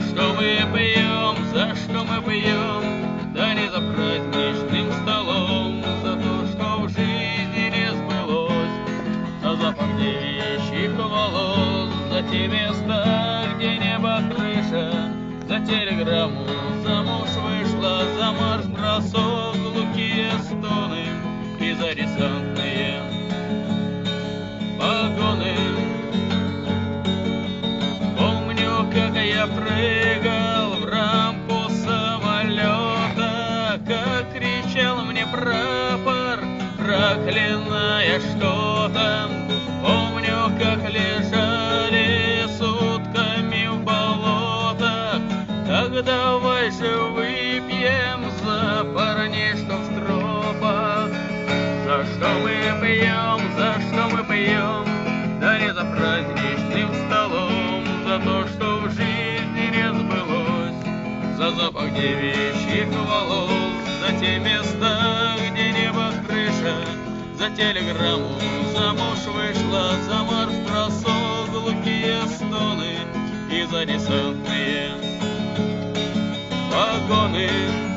что мы пьем, да не за праздничным столом, за то, что в жизни не сбылось, за запах девичьих волос, за те места, где небо крыша, за телеграмму замуж вышла, за марш-бросок, глухие стоны и за десантные я прыгал в рампу самолета, как кричал мне прапор, проклиная что-то. Помню, как лежали сутками в болотах, так давай же выпьем за парней, что в стропах. За что мы пьем, за что мы пьем, да не за праздничным За запах девичьих волос, за те места, где небо крыша, За телеграмму замуж вышла, за марш бросок, глухие стоны И за десантные вагоны.